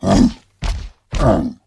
Um, um.